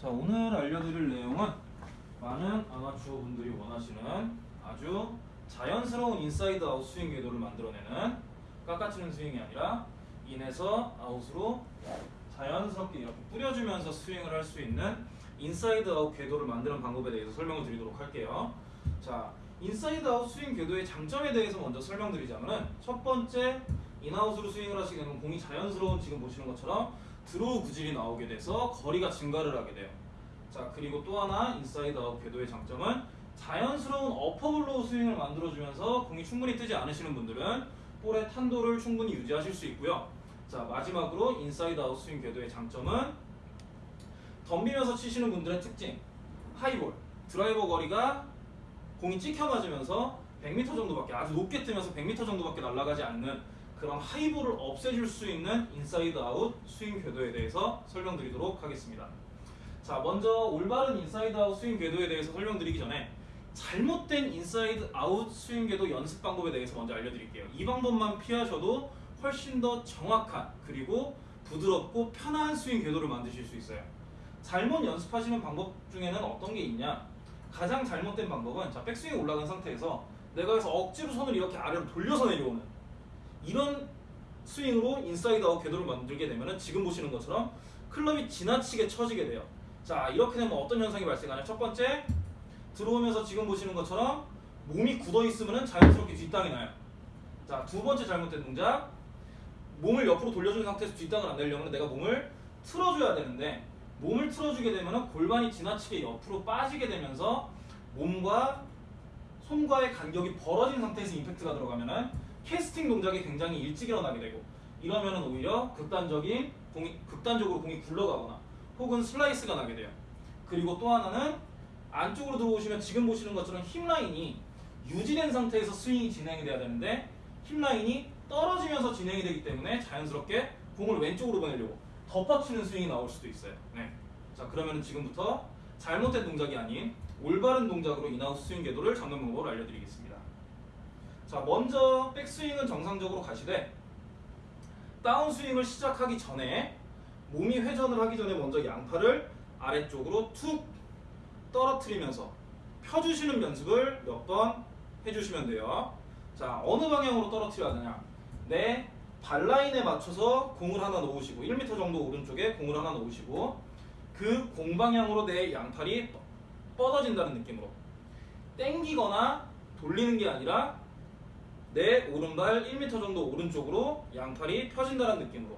자 오늘 알려드릴 내용은 많은 아마추어 분들이 원하시는 아주 자연스러운 inside out 스윙 궤도를 만들어내는 깎아치는 스윙이 아니라 in에서 out으로 자연스럽게 이렇게 뿌려주면서 스윙을 할 수 있는 inside out 궤도를 만드는 방법에 대해서 설명을 드리도록 할게요. 자 inside out 스윙 궤도의 장점에 대해서 먼저 설명드리자면 은 첫 번째 in out으로 스윙을 하시게 되면 공이 자연스러운 지금 보시는 것처럼 draw 구질이 나오게 돼서 거리가 증가를 하게 돼요. 자 그리고 또 하나 inside out 궤도의 장점은 자연스러운 upper blow 스윙을 만들어주면서 공이 충분히 뜨지 않으시는 분들은 볼의 탄도를 충분히 유지하실 수 있고요. 자 마지막으로 inside out 스윙 궤도의 장점은 덤비면서 치시는 분들의 특징 high ball 드라이버 거리가 공이 찍혀 맞으면서 100m 정도밖에 아주 높게 뜨면서 100m 정도밖에 날아가지 않는 그런 high ball을 없애줄 수 있는 inside out 스윙 궤도에 대해서 설명드리도록 하겠습니다. 자 먼저 올바른 inside out 스윙 궤도에 대해서 설명드리기 전에 잘못된 inside out 스윙 궤도 연습 방법에 대해서 먼저 알려드릴게요. 이 방법만 피하셔도 훨씬 더 정확한 그리고 부드럽고 편한 스윙 궤도를 만드실 수 있어요. 잘못 연습하시는 방법 중에는 어떤 게 있냐? 가장 잘못된 방법은 자 백스윙 올라간 상태에서 내가 여기서 억지로 손을 이렇게 아래로 돌려서 내려오는 이런 스윙으로 inside out 궤도를 만들게 되면 지금 보시는 것처럼 클럽이 지나치게 처지게 돼요. 자 이렇게 되면 어떤 현상이 발생하냐? 첫 번째 들어오면서 지금 보시는 것처럼 몸이 굳어 있으면 자연스럽게 뒷땅이 나요. 자 두 번째 잘못된 동작 몸을 옆으로 돌려준 상태에서 뒷땅을 안 내려면 내가 몸을 틀어줘야 되는데 몸을 틀어주게 되면 골반이 지나치게 옆으로 빠지게 되면서 몸과 손과의 간격이 벌어진 상태에서 임팩트가 들어가면은 캐스팅 동작이 굉장히 일찍 일어나게 되고 이러면은 오히려 극단적인 공이 극단적으로 공이 굴러가거나 혹은 슬라이스가 나게 돼요. 그리고 또 하나는 안쪽으로 들어오시면 지금 보시는 것처럼 hip line이 유지된 상태에서 스윙이 진행이 돼야 되는데 hip line이 떨어지면서 진행이 되기 때문에 자연스럽게 공을 왼쪽으로 보내려고 덮어치는 스윙이 나올 수도 있어요. 네. 자 그러면 지금부터 잘못된 동작이 아닌 올바른 동작으로 in out 스윙 궤도를 잡는 방법을 알려드리겠습니다. 자 먼저 백스윙은 정상적으로 가시되 다운스윙을 시작하기 전에 몸이 회전을 하기 전에 먼저 양팔을 아래쪽으로 툭 떨어뜨리면서 펴주시는 연습을 몇 번 해주시면 돼요. 자 어느 방향으로 떨어뜨려야 되냐? 내 발라인에 맞춰서 공을 하나 놓으시고 1m 정도 오른쪽에 공을 하나 놓으시고 그 공방향으로 내 양팔이 뻗어진다는 느낌으로 땡기거나 돌리는 게 아니라 내 오른발 1m 정도 오른쪽으로 양팔이 펴진다는 느낌으로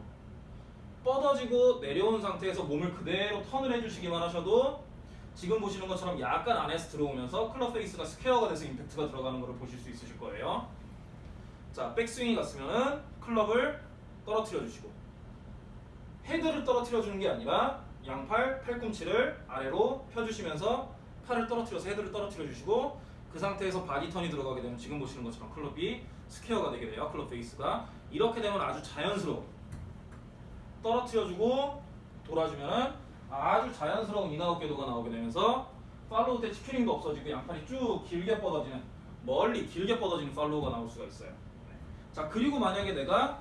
뻗어지고 내려온 상태에서 몸을 그대로 턴을 해주시기만 하셔도 지금 보시는 것처럼 약간 안에서 들어오면서 클럽 페이스가 스퀘어가 돼서 임팩트가 들어가는 것을 보실 수 있으실 거예요. 자, 백스윙이 갔으면은 클럽을 떨어뜨려 주시고 헤드를 떨어뜨려 주는 게 아니라 양팔 팔꿈치를 아래로 펴주시면서 팔을 떨어뜨려서 헤드를 떨어뜨려 주시고 그 상태에서 body turn이 들어가게 되면 지금 보시는 것처럼 클럽이 스퀘어가 되게 돼요. 클럽 페이스가 이렇게 되면 아주 자연스러워 떨어뜨려주고 돌아주면은 아주 자연스러운 in-out 궤도가 나오게 되면서 follow 때 chicken wing도 없어지고 양팔이 쭉 길게 뻗어지는 멀리 길게 뻗어지는 follow가 나올 수가 있어요. 네. 자 그리고 만약에 내가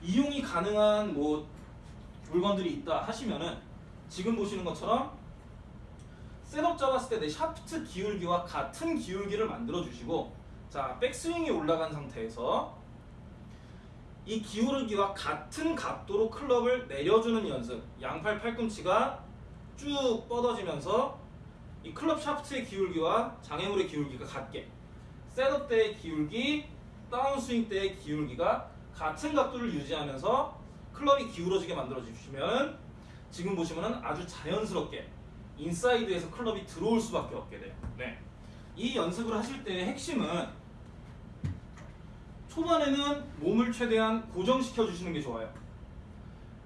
이용이 가능한 뭐 물건들이 있다 하시면은 지금 보시는 것처럼 setup 잡았을 때 내 샤프트 기울기와 같은 기울기를 만들어 주시고 자 백스윙이 올라간 상태에서 이 기울기와 같은 각도로 클럽을 내려주는 연습. 양팔 팔꿈치가 쭉 뻗어지면서 이 클럽 샤프트의 기울기와 장애물의 기울기가 같게 setup 때의 기울기 다운스윙 때의 기울기가 같은 각도를 유지하면서 클럽이 기울어지게 만들어 주시면 지금 보시면은 아주 자연스럽게 인사이드에서 클럽이 들어올 수밖에 없게 돼요. 네. 이 연습을 하실 때의 핵심은 초반에는 몸을 최대한 고정시켜 주시는 게 좋아요.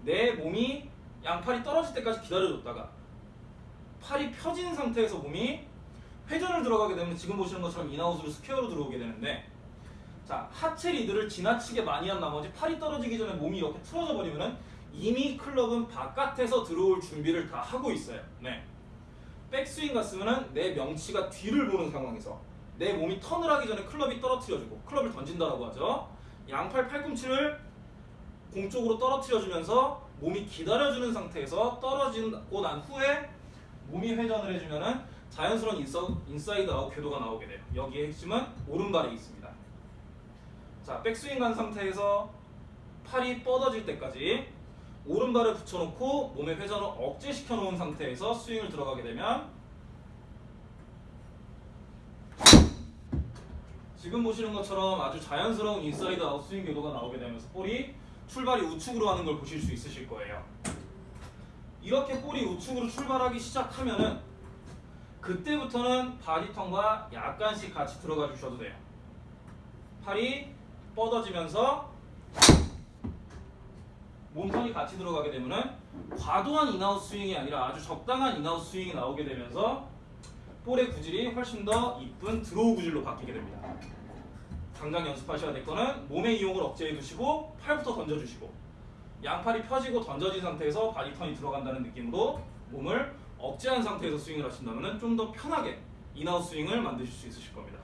내 몸이 양팔이 떨어질 때까지 기다려줬다가 팔이 펴진 상태에서 몸이 회전을 들어가게 되면 지금 보시는 것처럼 in-out으로 square로 들어오게 되는데 자 하체 리드를 지나치게 많이 한 나머지 팔이 떨어지기 전에 몸이 이렇게 틀어져 버리면은 이미 클럽은 바깥에서 들어올 준비를 다 하고 있어요. 네. 백스윙 갔으면은 내 명치가 뒤를 보는 상황에서 내 몸이 턴을 하기 전에 클럽이 떨어뜨려주고 클럽을 던진다라고 하죠. 양팔 팔꿈치를 공 쪽으로 떨어뜨려주면서 몸이 기다려주는 상태에서 떨어지고 난 후에 몸이 회전을 해주면은 자연스러운 인서, inside out 궤도가 나오게 돼요. 여기에 핵심은 오른발에 있습니다. 자, 백스윙 간 상태에서 팔이 뻗어질 때까지 오른발을 붙여놓고 몸의 회전을 억제시켜 놓은 상태에서 스윙을 들어가게 되면 지금 보시는 것처럼 아주 자연스러운 inside out 스윙 궤도가 나오게 되면서 볼이 출발이 우측으로 하는 걸 보실 수 있으실 거예요. 이렇게 볼이 우측으로 출발하기 시작하면은 그때부터는 body turn과 약간씩 같이 들어가 주셔도 돼요. 팔이 뻗어지면서 몸 턴이 같이 들어가게 되면은 과도한 in-out 스윙이 아니라 아주 적당한 in-out 스윙이 나오게 되면서 볼의 구질이 훨씬 더 이쁜 draw 구질로 바뀌게 됩니다. 당장 연습하셔야 될 거는 몸의 이용을 억제해 두시고 팔부터 던져 주시고 양팔이 펴지고 던져진 상태에서 body turn이 들어간다는 느낌으로 몸을 억제한 상태에서 스윙을 하신다면 좀 더 편하게 in-out 스윙을 만드실 수 있으실 겁니다.